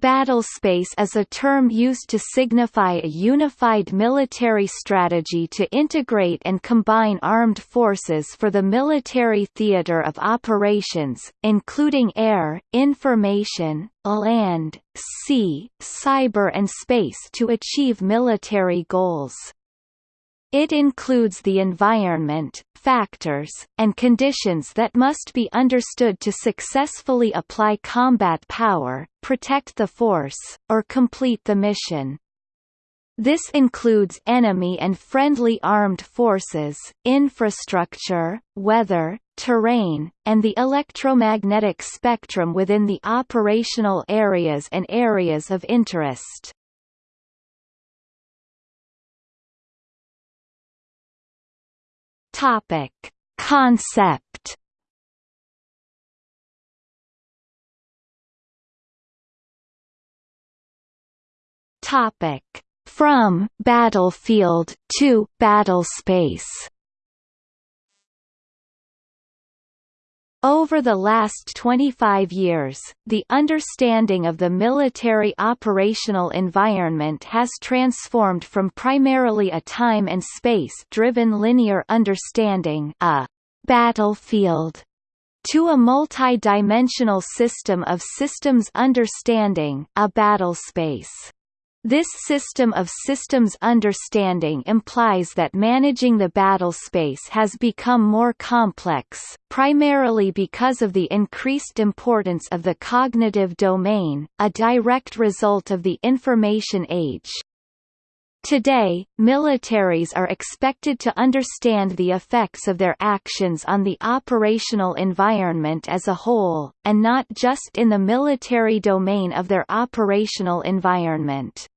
Battlespace is a term used to signify a unified military strategy to integrate and combine armed forces for the military theater of operations, including air, information, land, sea, cyber and space to achieve military goals. It includes the environment, factors, and conditions that must be understood to successfully apply combat power, protect the force, or complete the mission. This includes enemy and friendly armed forces, infrastructure, weather, terrain, and the electromagnetic spectrum within the operational areas and areas of interest. Topic: Concept. Topic: From battlefield to battlespace. Over the last 25 years, the understanding of the military operational environment has transformed from primarily a time and space-driven linear understanding a battlefield to a multi-dimensional system of systems understanding a battlespace. This system of systems understanding implies that managing the battle space has become more complex, primarily because of the increased importance of the cognitive domain, a direct result of the information age. Today, militaries are expected to understand the effects of their actions on the operational environment as a whole, and not just in the military domain of their operational environment.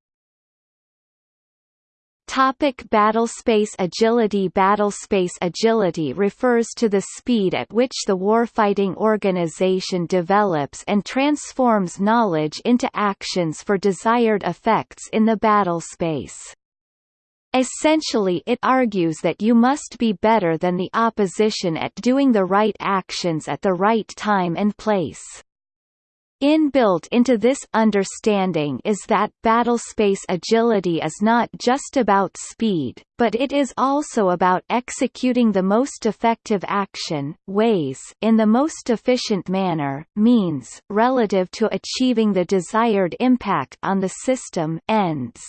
Topic battlespace agility Battlespace agility refers to the speed at which the warfighting organization develops and transforms knowledge into actions for desired effects in the battlespace. Essentially it argues that you must be better than the opposition at doing the right actions at the right time and place. Inbuilt into this understanding is that battlespace agility is not just about speed, but it is also about executing the most effective action ways in the most efficient manner means relative to achieving the desired impact on the system ends.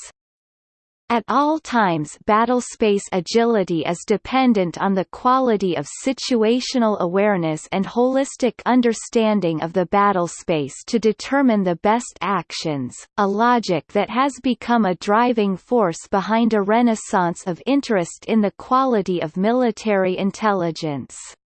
At all times battlespace agility is dependent on the quality of situational awareness and holistic understanding of the battlespace to determine the best actions, a logic that has become a driving force behind a renaissance of interest in the quality of military intelligence.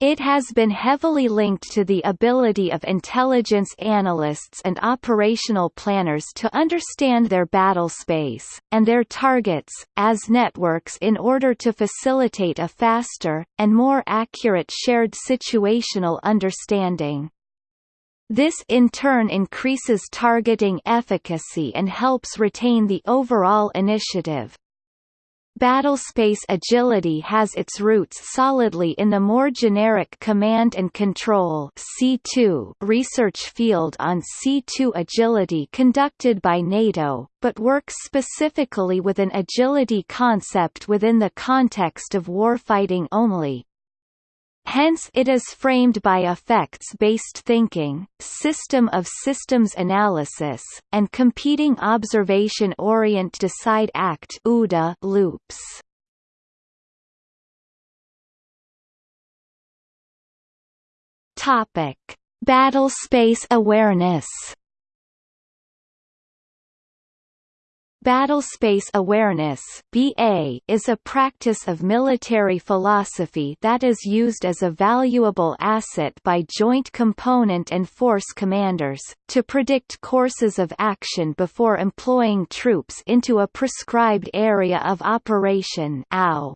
It has been heavily linked to the ability of intelligence analysts and operational planners to understand their battle space, and their targets, as networks in order to facilitate a faster, and more accurate shared situational understanding. This in turn increases targeting efficacy and helps retain the overall initiative. Battlespace agility has its roots solidly in the more generic command and control C2 research field on C2 agility conducted by NATO, but works specifically with an agility concept within the context of warfighting only. Hence it is framed by effects-based thinking, system of systems analysis, and competing observation-orient decide act OODA loops. Topic: Battlespace awareness Battlespace awareness (BA) is a practice of military philosophy that is used as a valuable asset by joint component and force commanders to predict courses of action before employing troops into a prescribed area of operation (OW).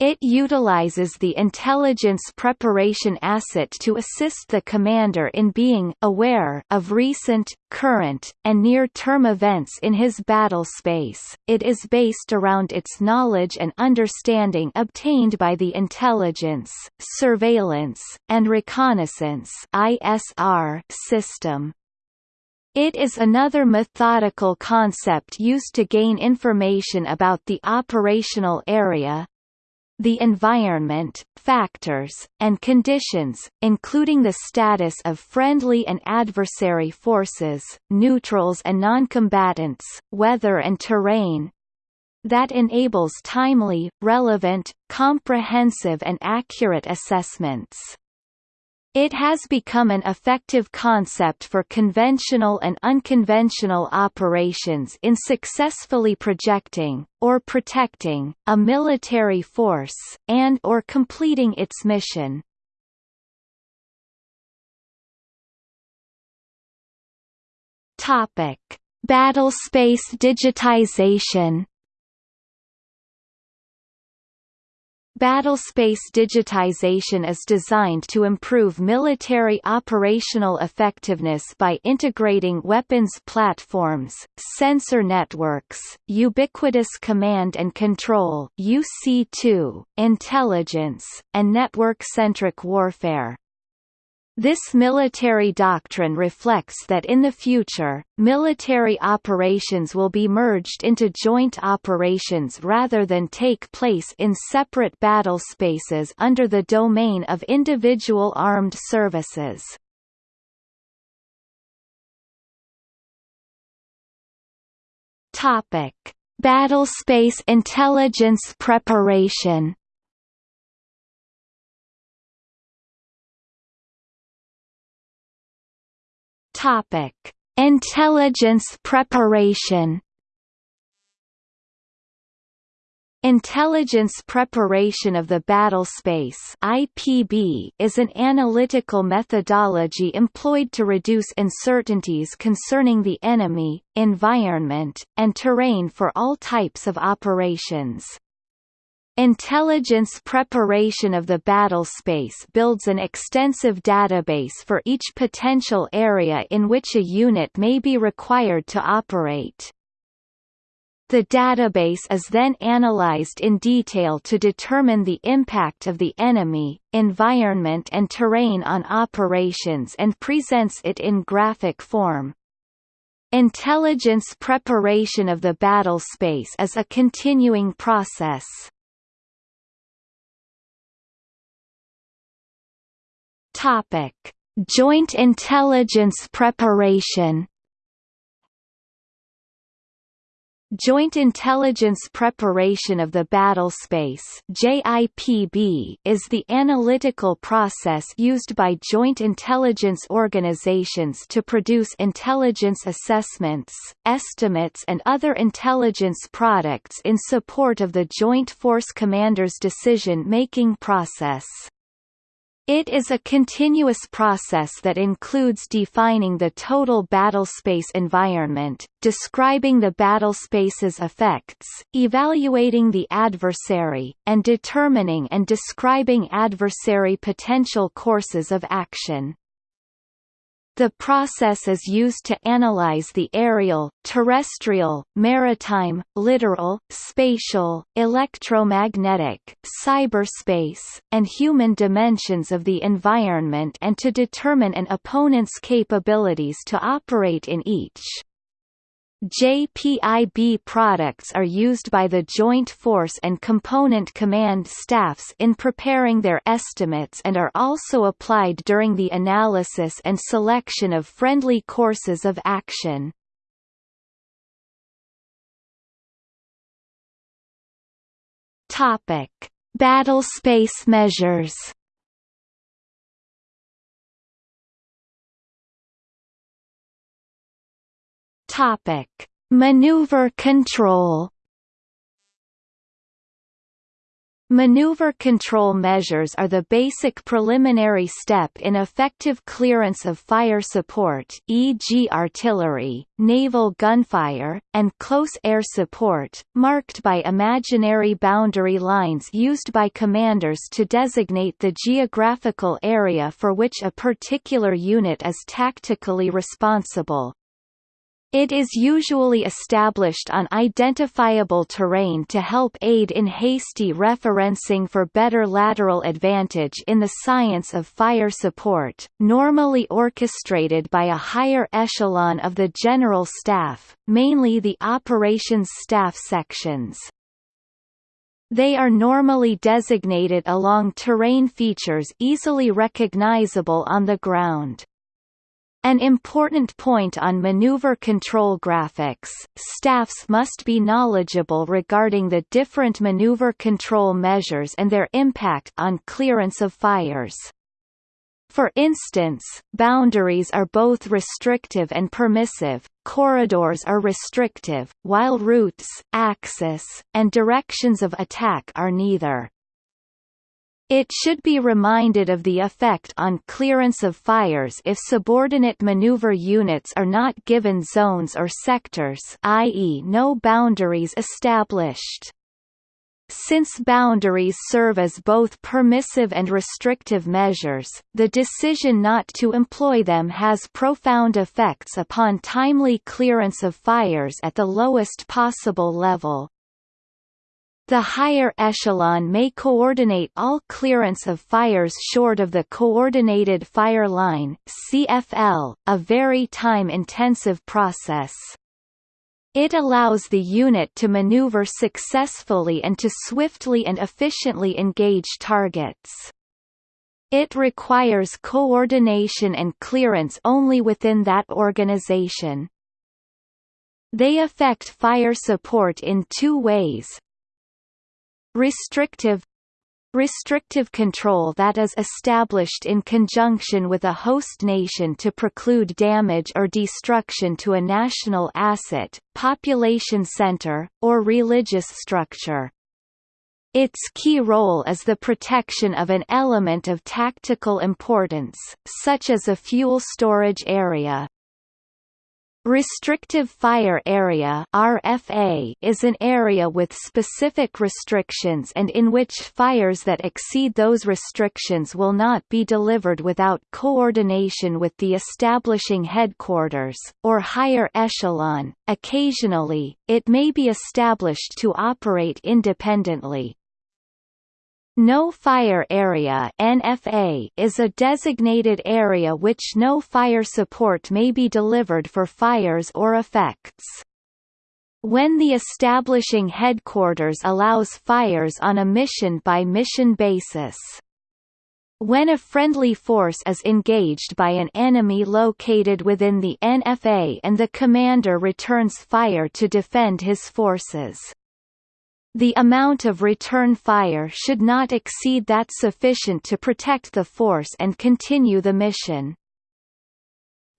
It utilizes the intelligence preparation asset to assist the commander in being aware of recent, current, and near-term events in his battle space. It is based around its knowledge and understanding obtained by the intelligence, surveillance, and reconnaissance (ISR) system. It is another methodical concept used to gain information about the operational area, the environment, factors, and conditions, including the status of friendly and adversary forces, neutrals and noncombatants, weather and terrain, that enables timely, relevant, comprehensive and accurate assessments. It has become an effective concept for conventional and unconventional operations in successfully projecting, or protecting, a military force, and or completing its mission. Battlespace digitization Battlespace digitization is designed to improve military operational effectiveness by integrating weapons platforms, sensor networks, ubiquitous command and control UC2, intelligence, and network-centric warfare. This military doctrine reflects that in the future, military operations will be merged into joint operations rather than take place in separate battle spaces under the domain of individual armed services. Topic: Battlespace intelligence preparation Topic: Intelligence preparation. Intelligence preparation of the battle space (IPB) is an analytical methodology employed to reduce uncertainties concerning the enemy, environment, and terrain for all types of operations. Intelligence preparation of the battle space builds an extensive database for each potential area in which a unit may be required to operate. The database is then analyzed in detail to determine the impact of the enemy, environment and terrain on operations and presents it in graphic form. Intelligence preparation of the battle space is a continuing process. Topic: Joint intelligence preparation. Joint Intelligence Preparation of the Battle Space JIPB is the analytical process used by joint intelligence organizations to produce intelligence assessments, estimates and other intelligence products in support of the Joint Force Commander's decision-making process. It is a continuous process that includes defining the total battlespace environment, describing the battlespace's effects, evaluating the adversary, and determining and describing adversary potential courses of action. The process is used to analyze the aerial, terrestrial, maritime, littoral, spatial, electromagnetic, cyberspace, and human dimensions of the environment and to determine an opponent's capabilities to operate in each. JPIB products are used by the Joint Force and Component Command staffs in preparing their estimates and are also applied during the analysis and selection of friendly courses of action. Topic: Battle space measures. Topic: Maneuver control. Maneuver control measures are the basic preliminary step in effective clearance of fire support e.g. artillery, naval gunfire, and close air support, marked by imaginary boundary lines used by commanders to designate the geographical area for which a particular unit is tactically responsible. It is usually established on identifiable terrain to help aid in hasty referencing for better lateral advantage in the science of fire support, normally orchestrated by a higher echelon of the General Staff, mainly the Operations Staff sections. They are normally designated along terrain features easily recognizable on the ground. An important point on maneuver control graphics, staffs must be knowledgeable regarding the different maneuver control measures and their impact on clearance of fires. For instance, boundaries are both restrictive and permissive, corridors are restrictive, while routes, axis, and directions of attack are neither. It should be reminded of the effect on clearance of fires if subordinate maneuver units are not given zones or sectors i.e. no boundaries established. Since boundaries serve as both permissive and restrictive measures, the decision not to employ them has profound effects upon timely clearance of fires at the lowest possible level. The higher echelon may coordinate all clearance of fires short of the Coordinated Fire Line CFL, a very time-intensive process. It allows the unit to maneuver successfully and to swiftly and efficiently engage targets. It requires coordination and clearance only within that organization. They affect fire support in two ways, Restrictive restrictive control that is established in conjunction with a host nation to preclude damage or destruction to a national asset, population center, or religious structure. Its key role is the protection of an element of tactical importance, such as a fuel storage area, Restrictive Fire Area RFA is an area with specific restrictions and in which fires that exceed those restrictions will not be delivered without coordination with the establishing headquarters, or higher echelon. Occasionally, it may be established to operate independently. No Fire Area NFA is a designated area which no fire support may be delivered for fires or effects. When the establishing headquarters allows fires on a mission-by-mission -mission basis. When a friendly force is engaged by an enemy located within the NFA and the commander returns fire to defend his forces. The amount of return fire should not exceed that sufficient to protect the force and continue the mission.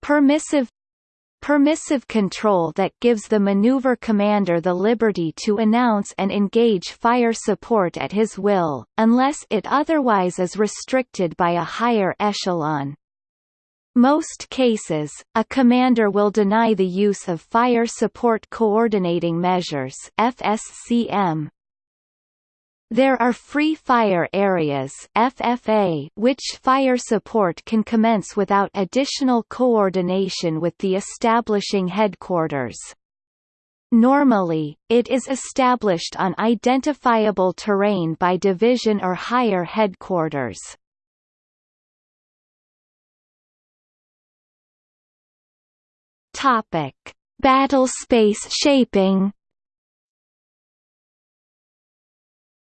Permissive Permissive control that gives the maneuver commander the liberty to announce and engage fire support at his will, unless it otherwise is restricted by a higher echelon. Most cases, a commander will deny the use of Fire Support Coordinating Measures FSCM. There are free fire areas FFA which fire support can commence without additional coordination with the establishing headquarters. Normally, it is established on identifiable terrain by division or higher headquarters. Topic: Battle space shaping.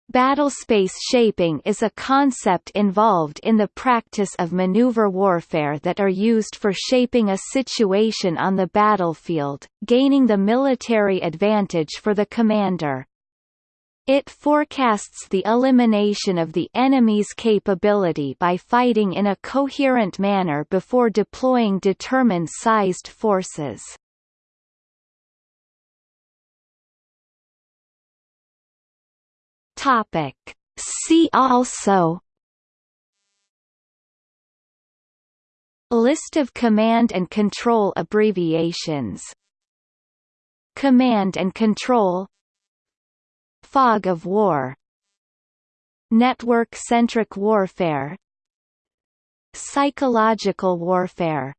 Battle space shaping is a concept involved in the practice of maneuver warfare that are used for shaping a situation on the battlefield, gaining the military advantage for the commander. It forecasts the elimination of the enemy's capability by fighting in a coherent manner before deploying determined sized forces. Topic. See also List of command and control abbreviations Command and control Fog of war. Network-centric warfare. Psychological warfare